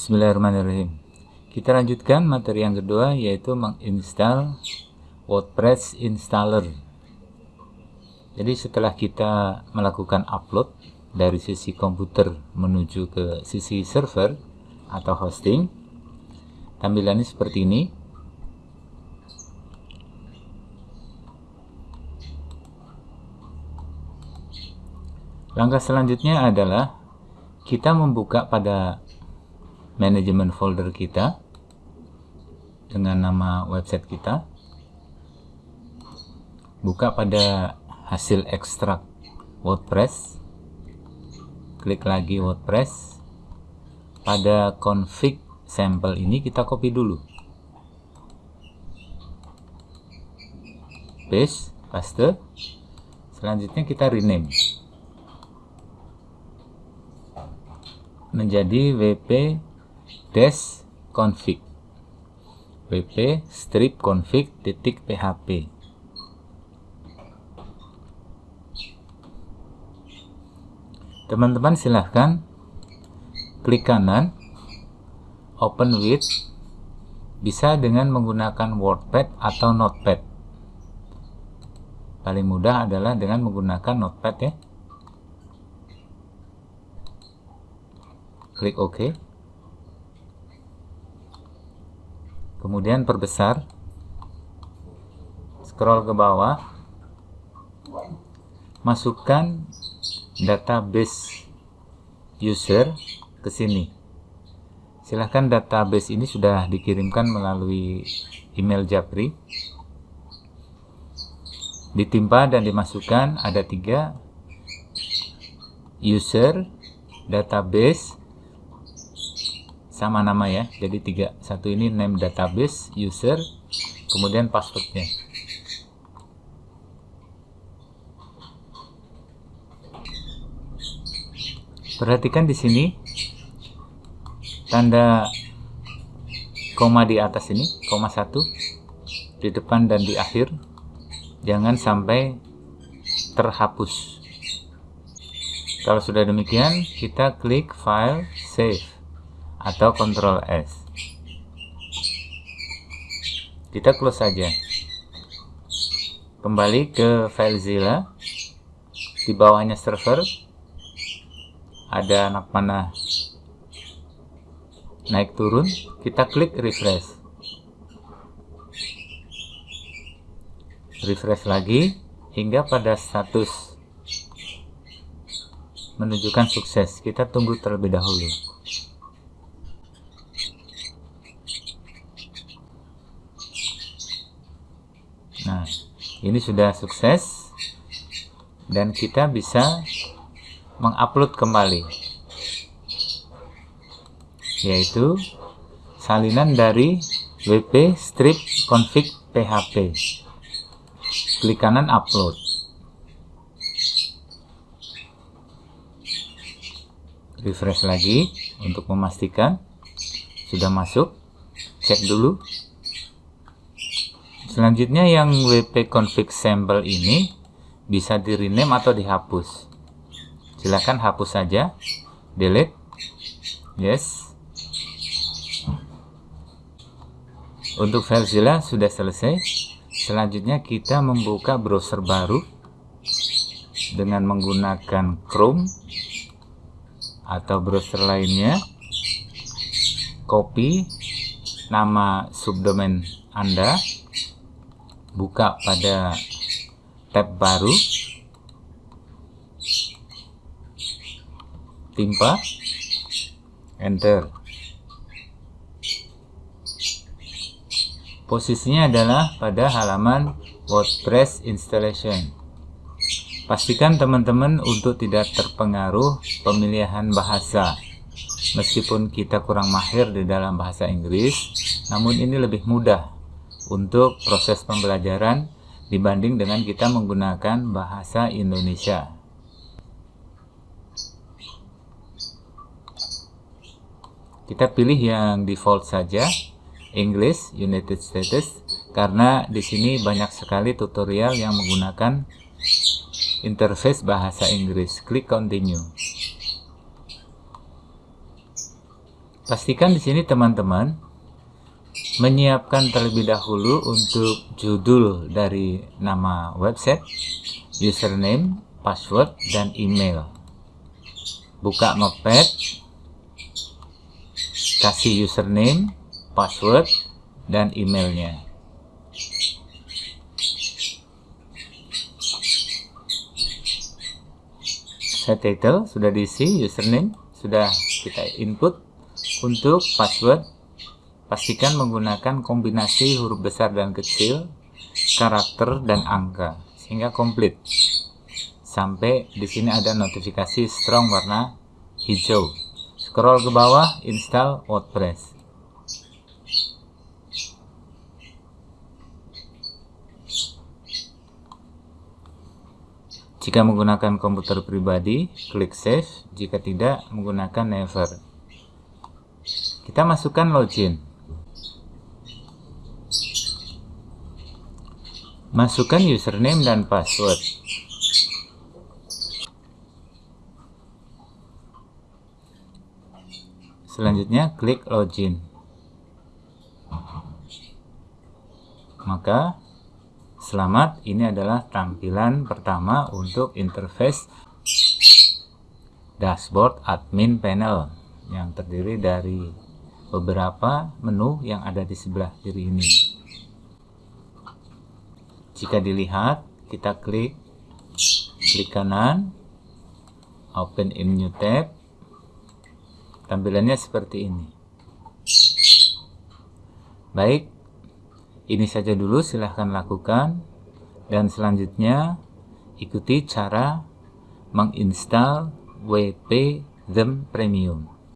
Bismillahirrahmanirrahim. Kita lanjutkan materi yang kedua yaitu menginstal WordPress installer. Jadi setelah kita melakukan upload dari sisi komputer menuju ke sisi server atau hosting, tampilannya seperti ini. Langkah selanjutnya adalah kita membuka pada manajemen folder kita dengan nama website kita. Buka pada hasil ekstrak WordPress. Klik lagi WordPress. Pada config sampel ini kita copy dulu. Paste paste. Selanjutnya kita rename. Menjadi wp dash config wp strip config titik php teman-teman silahkan klik kanan open with bisa dengan menggunakan wordpad atau notepad. Paling mudah adalah dengan menggunakan notepad ya. Klik OK kemudian perbesar. Scroll ke bawah. Masukkan database user ke sini. Silahkan database ini sudah dikirimkan melalui email Japri. Ditimpa dan dimasukkan ada tiga user database sama nama ya. Jadi tiga satu ini name database user kemudian passwordnya. Perhatikan di sini tanda koma di atas ini koma satu di depan dan di akhir. Jangan sampai terhapus. Kalau sudah demikian kita klik file save atau Ctrl S. Kita close saja. Kembali ke FileZilla. Di bawahnya server ada anak panah naik turun, kita klik refresh. Refresh lagi hingga pada status menunjukkan sukses. Kita tunggu terlebih dahulu. Ini sudah sukses dan kita bisa mengupload kembali yaitu salinan dari wp strip config php klik kanan upload. Refresh lagi untuk memastikan sudah masuk. Cek dulu Selanjutnya yang wp config sampel ini bisa di rename atau dihapus. Silahkan hapus saja. Delete. Yes. Untuk Filezilla sudah selesai. Selanjutnya kita membuka browser baru dengan menggunakan Chrome atau browser lainnya. Copy nama subdomain Anda buka pada tab baru. Timpa. Enter. Posisinya adalah pada halaman WordPress installation. Pastikan teman-teman untuk tidak terpengaruh pemilihan bahasa. Meskipun kita kurang mahir di dalam bahasa Inggris namun ini lebih mudah untuk proses pembelajaran dibanding dengan kita menggunakan bahasa Indonesia. Kita pilih yang default saja, English United States, karena di sini banyak sekali tutorial yang menggunakan interface bahasa Inggris. Klik continue. pastikan di sini teman-teman menyiapkan terlebih dahulu untuk judul dari nama website, username, password, dan email. Buka Notepad, kasih username, password, dan emailnya. Set title sudah diisi, username sudah kita input. Untuk password, pastikan menggunakan kombinasi huruf besar dan kecil, karakter, dan angka, sehingga komplit. Sampai di sini ada notifikasi strong warna hijau. Scroll ke bawah, install WordPress. Jika menggunakan komputer pribadi, klik Save. Jika tidak, menggunakan Never. Kita masukkan login. Masukkan username dan password. Selanjutnya klik login. Maka selamat ini adalah tampilan pertama untuk interface dashboard admin panel yang terdiri dari beberapa menu yang ada di sebelah kiri ini. Jika dilihat, kita klik klik kanan, open in new tab. Tampilannya seperti ini. Baik, ini saja dulu silahkan lakukan dan selanjutnya ikuti cara menginstal WP Them Premium.